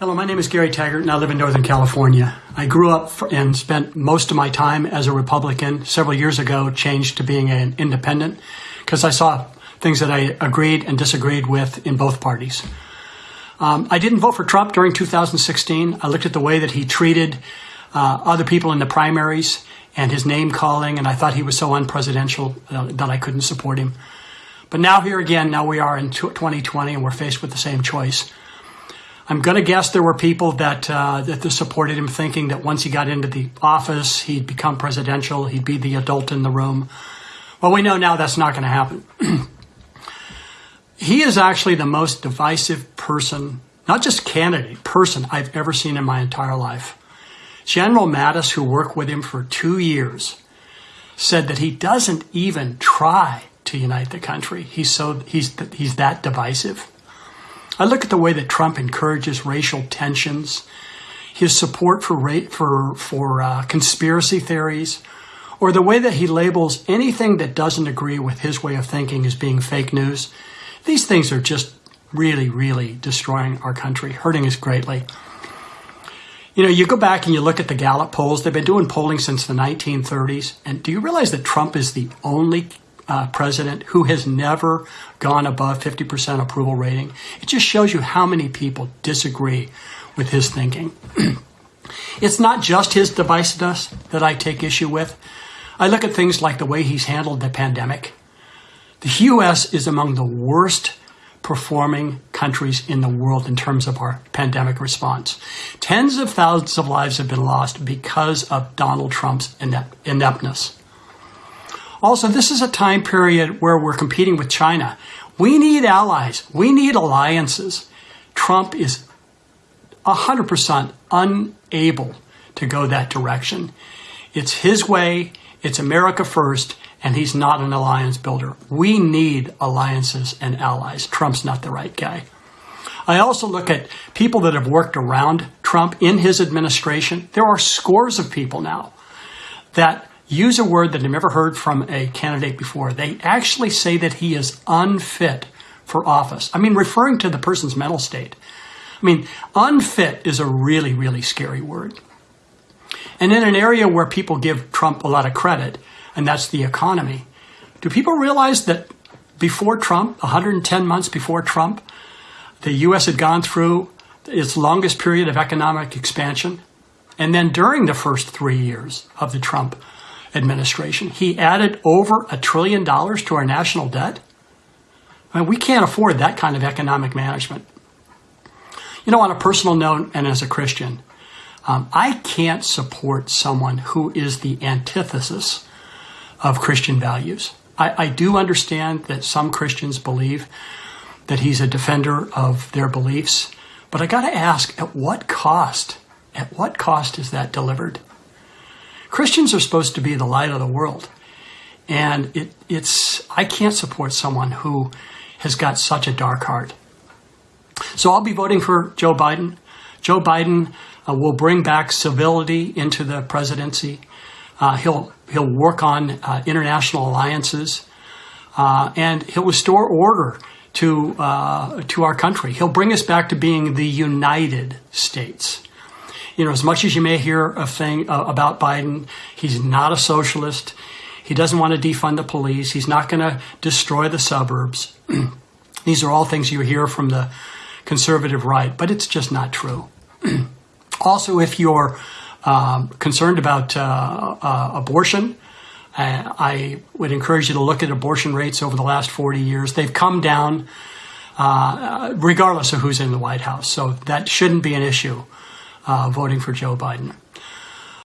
Hello, my name is Gary Taggart and I live in Northern California. I grew up and spent most of my time as a Republican. Several years ago, changed to being an independent because I saw things that I agreed and disagreed with in both parties. Um, I didn't vote for Trump during 2016. I looked at the way that he treated uh, other people in the primaries and his name calling, and I thought he was so unpresidential uh, that I couldn't support him. But now, here again, now we are in 2020 and we're faced with the same choice. I'm going to guess there were people that uh, that supported him, thinking that once he got into the office, he'd become presidential, he'd be the adult in the room. Well, we know now that's not going to happen. he is actually the most divisive person, not just candidate, person I've ever seen in my entire life. General Mattis, who worked with him for two years, said that he doesn't even try to unite the country. He's so he's he's that divisive. I look at the way that Trump encourages racial tensions, his support for for for uh, conspiracy theories, or the way that he labels anything that doesn't agree with his way of thinking as being fake news. These things are just really, really destroying our country, hurting us greatly. You know, you go back and you look at the Gallup polls, they've been doing polling since the 1930s. And do you realize that Trump is the only uh, president who has never gone above 50% approval rating. It just shows you how many people disagree with his thinking. it's not just his divisiveness that I take issue with. I look at things like the way he's handled the pandemic. The U.S. is among the worst performing countries in the world in terms of our pandemic response. Tens of thousands of lives have been lost because of Donald Trump's ineptness. Also, this is a time period where we're competing with China. We need allies. We need alliances. Trump is 100% unable to go that direction. It's his way. It's America first, and he's not an alliance builder. We need alliances and allies. Trump's not the right guy. I also look at people that have worked around Trump in his administration. There are scores of people now that use a word that I've never heard from a candidate before. They actually say that he is unfit for office. I mean, referring to the person's mental state. I mean, unfit is a really, really scary word. And in an area where people give Trump a lot of credit, and that's the economy, do people realize that before Trump, 110 months before Trump, the U.S. had gone through its longest period of economic expansion? And then during the first three years of the Trump administration. He added over a trillion dollars to our national debt. I mean, we can't afford that kind of economic management. You know, on a personal note and as a Christian, um, I can't support someone who is the antithesis of Christian values. I, I do understand that some Christians believe that he's a defender of their beliefs, but I got to ask at what cost? At what cost is that delivered? Christians are supposed to be the light of the world. And it, it's, I can't support someone who has got such a dark heart. So I'll be voting for Joe Biden. Joe Biden uh, will bring back civility into the presidency. Uh, he'll, he'll work on uh, international alliances. Uh, and he'll restore order to, uh, to our country. He'll bring us back to being the United States you know, as much as you may hear a thing uh, about Biden, he's not a socialist. He doesn't want to defund the police. He's not going to destroy the suburbs. These are all things you hear from the conservative right, but it's just not true. also, if you're um, concerned about uh, uh, abortion, uh, I would encourage you to look at abortion rates over the last 40 years. They've come down uh, regardless of who's in the White House, so that shouldn't be an issue uh, voting for Joe Biden.